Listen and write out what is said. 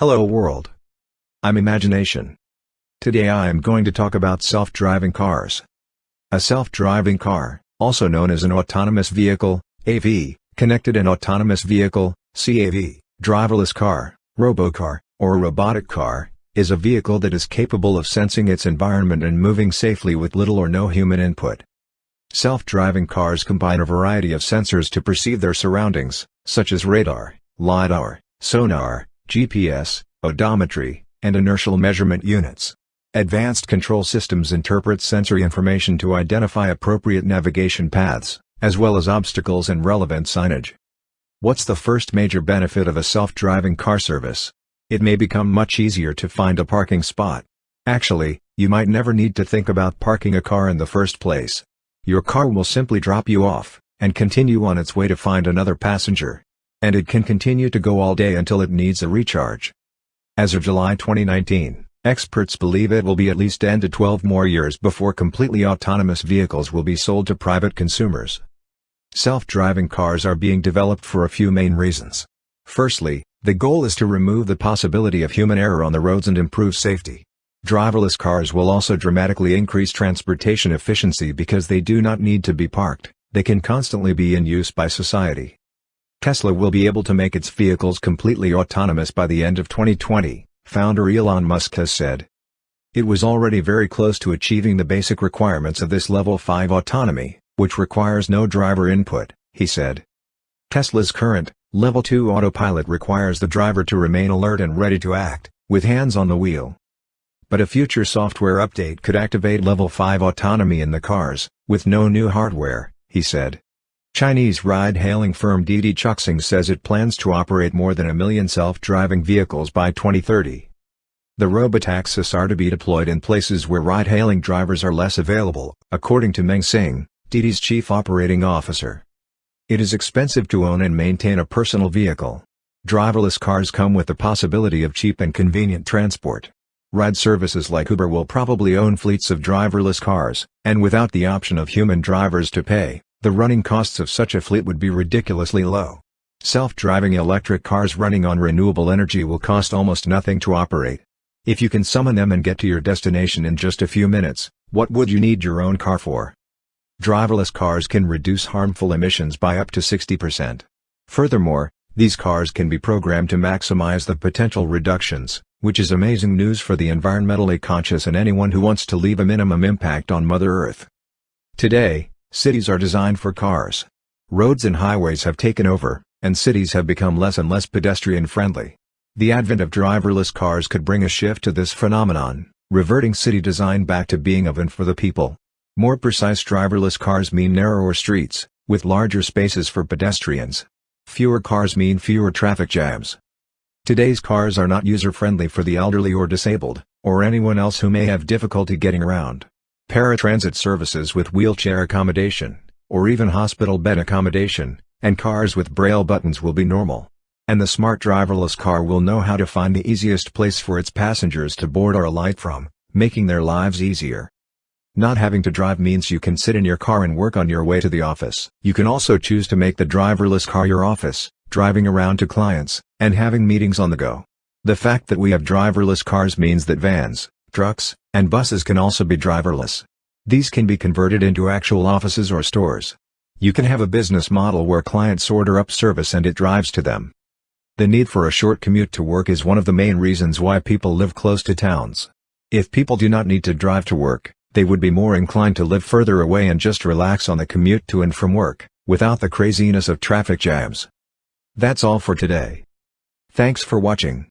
Hello world. I'm Imagination. Today I am going to talk about self-driving cars. A self-driving car, also known as an autonomous vehicle, AV, connected and autonomous vehicle, CAV, driverless car, robocar, or robotic car, is a vehicle that is capable of sensing its environment and moving safely with little or no human input. Self-driving cars combine a variety of sensors to perceive their surroundings, such as radar, LiDAR, sonar, GPS, odometry, and inertial measurement units. Advanced control systems interpret sensory information to identify appropriate navigation paths, as well as obstacles and relevant signage. What's the first major benefit of a self-driving car service? It may become much easier to find a parking spot. Actually, you might never need to think about parking a car in the first place. Your car will simply drop you off, and continue on its way to find another passenger. And it can continue to go all day until it needs a recharge. As of July 2019, experts believe it will be at least 10 to 12 more years before completely autonomous vehicles will be sold to private consumers. Self-driving cars are being developed for a few main reasons. Firstly, the goal is to remove the possibility of human error on the roads and improve safety. Driverless cars will also dramatically increase transportation efficiency because they do not need to be parked, they can constantly be in use by society. Tesla will be able to make its vehicles completely autonomous by the end of 2020, founder Elon Musk has said. It was already very close to achieving the basic requirements of this Level 5 autonomy, which requires no driver input, he said. Tesla's current, Level 2 autopilot requires the driver to remain alert and ready to act, with hands on the wheel. But a future software update could activate Level 5 autonomy in the cars, with no new hardware, he said. Chinese ride-hailing firm Didi Chuxing says it plans to operate more than a million self-driving vehicles by 2030. The robotaxis are to be deployed in places where ride-hailing drivers are less available, according to Meng Xing, Didi's chief operating officer. It is expensive to own and maintain a personal vehicle. Driverless cars come with the possibility of cheap and convenient transport. Ride services like Uber will probably own fleets of driverless cars, and without the option of human drivers to pay, the running costs of such a fleet would be ridiculously low. Self-driving electric cars running on renewable energy will cost almost nothing to operate. If you can summon them and get to your destination in just a few minutes, what would you need your own car for? Driverless cars can reduce harmful emissions by up to 60%. Furthermore, these cars can be programmed to maximize the potential reductions, which is amazing news for the environmentally conscious and anyone who wants to leave a minimum impact on Mother Earth. Today, Cities are designed for cars. Roads and highways have taken over, and cities have become less and less pedestrian-friendly. The advent of driverless cars could bring a shift to this phenomenon, reverting city design back to being of and for the people. More precise driverless cars mean narrower streets, with larger spaces for pedestrians. Fewer cars mean fewer traffic jams. Today's cars are not user-friendly for the elderly or disabled, or anyone else who may have difficulty getting around paratransit services with wheelchair accommodation, or even hospital bed accommodation, and cars with braille buttons will be normal. And the smart driverless car will know how to find the easiest place for its passengers to board or alight from, making their lives easier. Not having to drive means you can sit in your car and work on your way to the office. You can also choose to make the driverless car your office, driving around to clients, and having meetings on the go. The fact that we have driverless cars means that vans, trucks, and buses can also be driverless. These can be converted into actual offices or stores. You can have a business model where clients order up service and it drives to them. The need for a short commute to work is one of the main reasons why people live close to towns. If people do not need to drive to work, they would be more inclined to live further away and just relax on the commute to and from work, without the craziness of traffic jams. That's all for today. Thanks for watching.